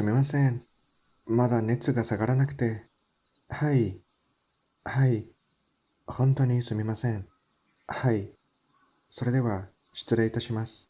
すみません。まだ熱が下がらなくて。はい。はい。本当にすみません。はい。それでは、失礼いたします。